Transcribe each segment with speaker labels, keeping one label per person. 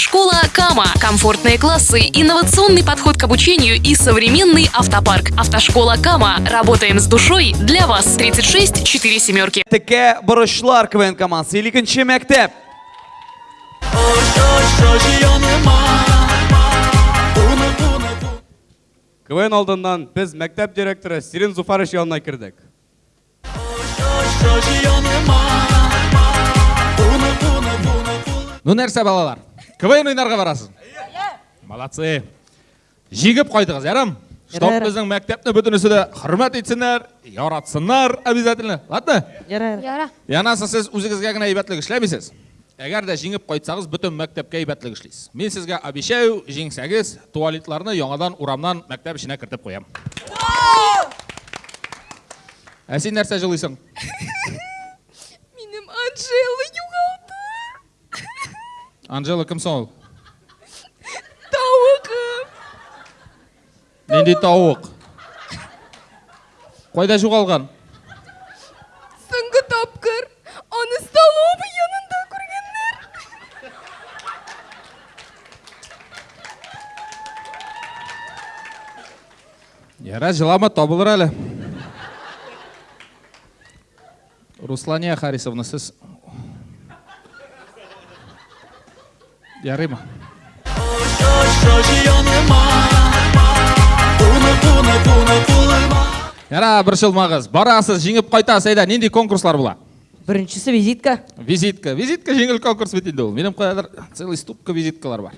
Speaker 1: Автошкола Кама. Комфортные классы, инновационный подход к обучению и современный автопарк. Автошкола Кама. Работаем с душой для вас. 36 4 семерки.
Speaker 2: Тікке бұрышлар КВН командасы. Елікінші мектеп.
Speaker 3: КВН алдынан біз мектеп директоры Сирин Зуфарыш янына кірдік.
Speaker 4: ну нәрсе балалар квн ойнарға барасыз молодцы жигіп қойдыңыз ярам чтоб біздің мектепті бүтінісі де құрмет етсінер яратсынар обязательно ладно
Speaker 5: Яра.
Speaker 4: янасы сіз өзіңізге ғана ибәтлік ішлемейсіз егер де жеңіп қойсаңыз бүтін мектепке ибәтлік ішлейсіз мен сізге обещаю жеңсеңіз туалетларны яңадан урамнан мектеп ішіне кіртіп қоямын ә сен нәрсе жылайсың
Speaker 5: Минем Анжела юғалды.
Speaker 4: Анжела кім сол
Speaker 5: Тауығым.
Speaker 4: нендей тауық қойда жоғалған
Speaker 5: Соңғы тапқыр. Аны столовый янында көргендер.
Speaker 4: Яра жылама табылыр әлі. Руслания Харисовна, сіз... Ярый ма? Яра, бір жылмағыз. Барасыз, жеңіп қайтасыз, айда, нендей конкурслар бұла?
Speaker 6: біріншісі визитка
Speaker 4: Визитка. Визитка жеңіл конкурс бітінде ол. Менің қоядар целый ступка визиткалар бар.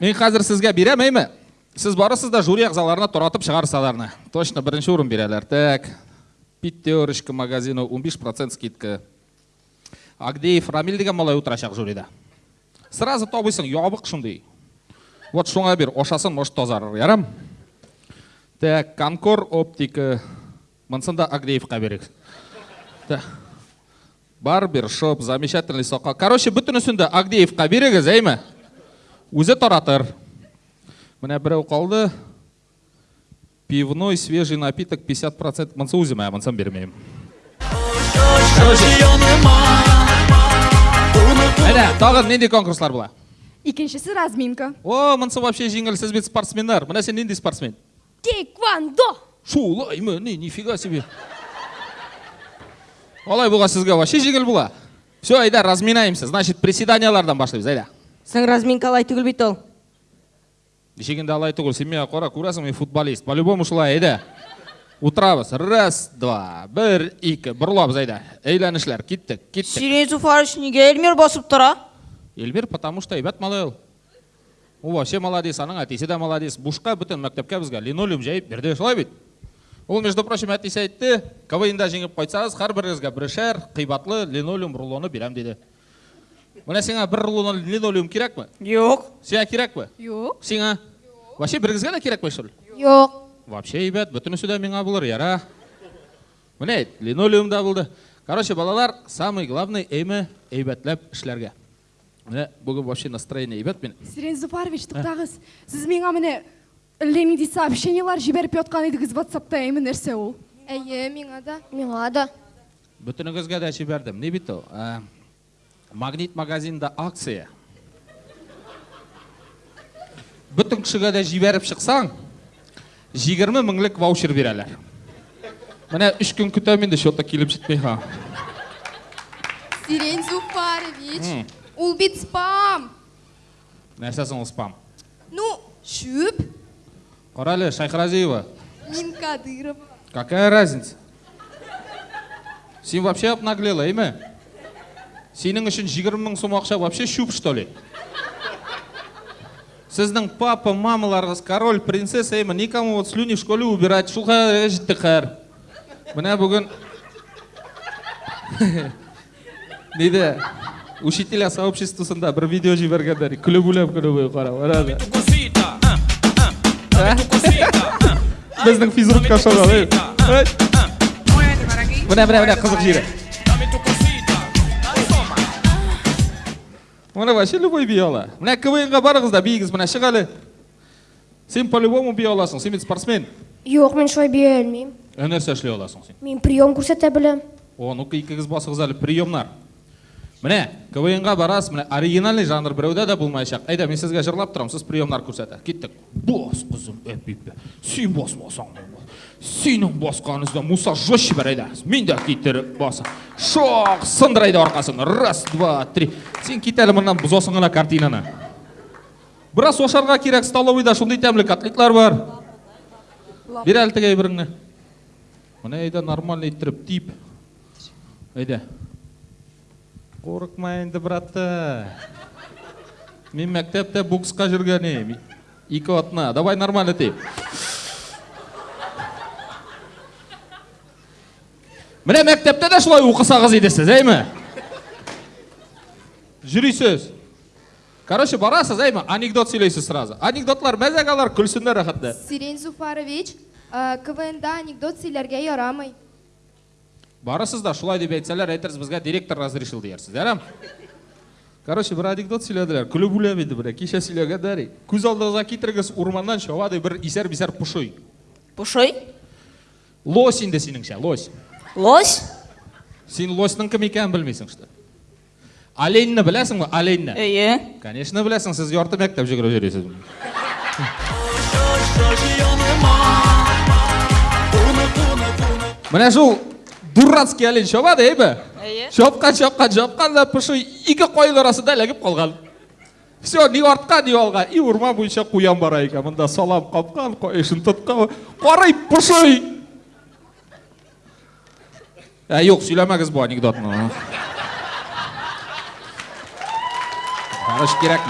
Speaker 4: Мен қазір сізге беремеймі? Сіз барасыз да жюри ағзаларына тұратып шығарсаларына. Точно бірінші орын берелер. Так, пятерочка магазину 15% скидка. Агдеев Рамиль деген малай отырашақ жюрида. Сразу табыйсың, ябық шындай. Вот шуңа бер, ошасын может тазарыр, ярам? Так, Конкор оптика. Мынсында Агдеевқа берек. Так. Барбер шоп, замечательный соқа. Короче, бүтінісінде Агдеевқа берегіз, әймі? Өзі таратыр. Міне біреу қалды. Пивной свежий напиток 50% мынсы өзім, ә мынсын бермеймін. Әне, тағы нендей конкурслар бұла?
Speaker 5: Икеншісі разминка.
Speaker 4: О, мынсы вообще жеңіл, сіз бет спортсмендар. Мына сен нендей спортсмен?
Speaker 5: Тейквандо.
Speaker 4: Шулай ма, не, нифига себе. Олай бұға сізге вообще жеңіл бұла. Все, айда, разминаемся. Значит, приседаниялардан башлаймыз, айда.
Speaker 6: сен разминка алай түгіл бит ол
Speaker 4: Дешегенде алай түгіл, сен мен қора көресің, мен футболист. По-любому шулай, айда. Отырабыз. Раз, два, бір, екі. Бұрылабыз, айда. Эйленішлер, кеттік, кеттік.
Speaker 6: сирен суфарыш неге элмер басып тұра
Speaker 4: Эльвир, потому что ебәт малай ол. Ол вообще молодец, аның әтесі де молодец. Бушқа бүтін мектепке бізге линолеум жайып берді, солай бит. Ол, между прочим, әтесі айтты, КВНда жеңіп қойсаңыз, har біріңізге бірішер қибатлы линолеум рулоны берем деді. Мына сеңа бір рулон линолеум керек пе?
Speaker 6: жоқ
Speaker 4: Сеңа керек пе?
Speaker 5: Йоқ.
Speaker 4: Сеңа? Вообще біріңізге де керек пе, что ли?
Speaker 5: Йоқ.
Speaker 4: Вообще, ебәт, бүтінісі де меңа бұлыр, яра. Міне, линолеум да болды. Короче, балалар, самый главный әймі әйбәтләп ішләргә. Міне, бүгін вообще настроение ебәт мен.
Speaker 5: Сирен Зуфарович, тоқтағыз. Сіз меңа міне лемиди сообщениялар жіберіп жатқан едіңіз WhatsAppта әймі нәрсе ол.
Speaker 7: Әйе, миңа да. Миңа да.
Speaker 4: Бүтінігізге де жібердім. Не бит ол? Ә, Магнит магазинда акция. Бүтін кішіге де жіберіп шықсаң, 20 мыңлық ваучер берәлер. Міне үш күн күтемін де шотта келіп жетпей ха.
Speaker 7: Сирен Зуфарович. Ул бит спам.
Speaker 4: Нәрсесің ол спам.
Speaker 7: Ну, шөп.
Speaker 4: Қаралы, Шайхразиева,
Speaker 7: Мин Кадырова.
Speaker 4: какая разница? Сен вообще обнаглела, еме? Сенің үшін 20 мың сом ақша вообще шуп, что ли? Сіздің папа, мамаларыңыз, король, принцесса, еме, никому вот слюни в школе убирать, шулға жітті қар. Міне бүгін... Дейді, учителя сообществосында бір видео жібергендер, күліп өлеп күліп ой қара, барады. Біздің физрукқа шоғал, ей. Міне, міне, міне, қызық жері. Міне вообще любой бей ала. Міне КВН-ға барыңыз да бейгіз, міне шығалы. Сен по-любому бей аласың, сен спортсмен.
Speaker 7: Йоқ, мен шой бие білмеймін.
Speaker 4: Нәрсе эшлей аласың сен?
Speaker 7: Мен прием көрсете білем.
Speaker 4: О, ну-ка икігіз басыңыз әлі приемнар. міне квн ға барасыз міне оригинальный жанр біреуде де болмай шақ айда мен сізге жырлап тұрамын сіз приемдар көрсетеді кеттік бос қызым әпипе сен бос сенің босқаныңызда мұса жестче бар айда мен де кетіріп басы шоқ сындырайды арқасын. Раз два три. Сен кет әлі мындан бұзасың ана картинаны. Біраз ошарға керек столовыйда шундай тәмлі котлетлар бар. Бер әлі тігей біріңні. Міне айда нормальный иттіріп тиіп. Айда қорықма енді браты мен мектепте боксқа жүрген ем екі отна давай нормально тиіп міне мектепте де шылай оқысаңыз едесіз әйме жүрейсіз? Короче барасыз әйме анекдот сөйлейсіз сразу. Анекдотлар мәзәк алар күлсіндер рахатты.
Speaker 7: Сирен Зуфарович, ә, КВНда анекдот силәргә ярамый.
Speaker 4: барасыз да шулай деп айтсалар айтарсыз бізге директор разрешил дейерсіз әрәм короче бір анекдот сөйледілер күліп өлем енді бір кеше сөйлегендер көз алдыңызға келтіріңіз орманнан бір исәр бисәр пұшой?
Speaker 6: Пушой?
Speaker 4: лось енді сеніңше лось.
Speaker 6: Лось?
Speaker 4: сен лостың кім екенін білмейсің что оленьні білесің ба оленьні
Speaker 6: Ие.
Speaker 4: конечно білесің сіз орта мектеп жүгіріп жүресіз. Міне жол дурацкий олень шабады ей
Speaker 6: Ие.
Speaker 4: шапқан шапқан шапқан да пышой екі қойдың арасында ілігіп қалған. Все не артқа не алға. И орман бойынша қоян бар екен мында салам қапқан қойшын тұтқан. Қарай пышой ә жоқ сөйлемеңіз бұл анекдотны короче керек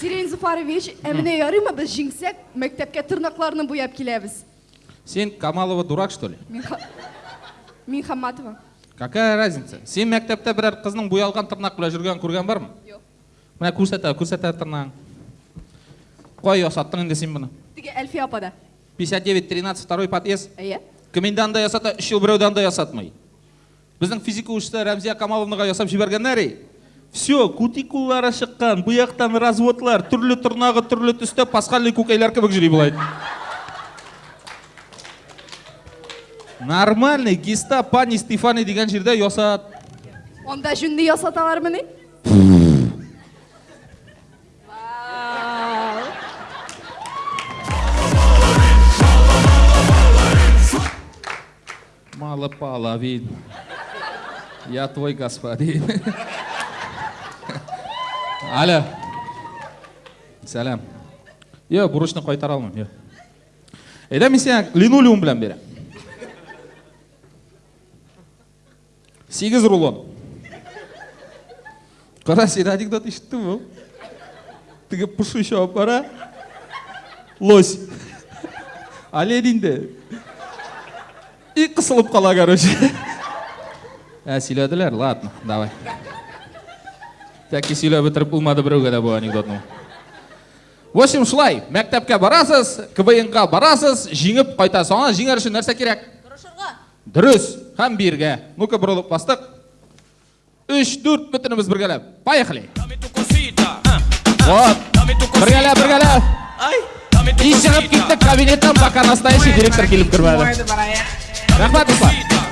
Speaker 5: Сирен Зуфарович, әміне ярыма біз жеңсек, мектепке тырнақларны бояп келеміз.
Speaker 4: сен камалова дурак что ли
Speaker 5: Мен, Ха- мен Хамматова.
Speaker 4: какая разница сен мектепте бірер қыздың боялған тырнақ біле жүрген көрген бар ма
Speaker 5: Жоқ.
Speaker 4: міне көрсете көрсете тырнағың қой осаттың енді сен бұны
Speaker 5: Теге Әлфия апада.
Speaker 4: 59 13 второй подъезд.
Speaker 5: Иә.
Speaker 4: андай жасата үш жыл біреуде андай жасатмай біздің физика учителі рәмзия камаловнаға жасап жібергендер все кутикулары шыққан бұяқтан разводлар түрлі тұрнағы түрлі түсті пасхальный көкейлер кібік жүре болады нормальный гиста пани стефани деген жерде жасат
Speaker 5: Онда жүнді ясаталар міне?
Speaker 4: Мало половин я твой господин. Алло сәлем е бұрышны қайтара алмаймын е айда мен саған линолеум білем беремін сегіз рулон. Қара сен анекдот естідің ба тіге пұшы лось. Оленинде и қысылып қала короче ә сөйледілер ладно давай тәке сөйлеп бітіріп болмады біреуге де бұл анекдотны в общем шулай мектепке барасыз квн ға барасыз жеңіп қайтасыз ана жеңер үшін нәрсе керек дұрыс һәм бірге ну ка бұрылып бастық үш төрт бүтініміз біргелеп поехали вот біргелеп біргелеп и шығып кеттік кабинеттен пока настоящий директор келіп кірмеді Vai, vai, vai.